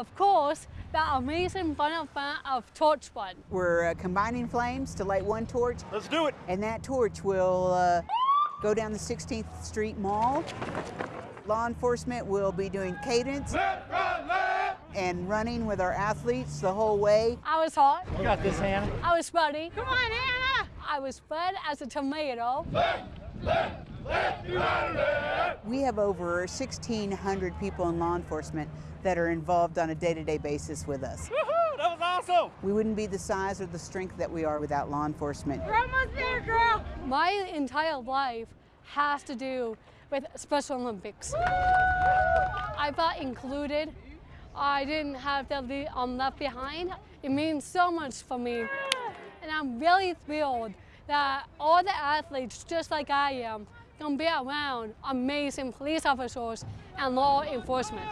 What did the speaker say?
of course, that amazing fun event of Torch Run. We're uh, combining flames to light one torch, Let's do it. and that torch will uh, go down the 16th Street Mall. Law enforcement will be doing cadence and running with our athletes the whole way. I was hot. You got this, Hannah. I was sweaty. Come on, Hannah! I was red as a tomato. We have over 1,600 people in law enforcement that are involved on a day-to-day basis with us. Woohoo! That was awesome. We wouldn't be the size or the strength that we are without law enforcement. We're almost there, girl! My entire life has to do with Special Olympics. I felt included. I didn't have to be um, left behind. It means so much for me. And I'm really thrilled that all the athletes, just like I am, can be around amazing police officers and law enforcement.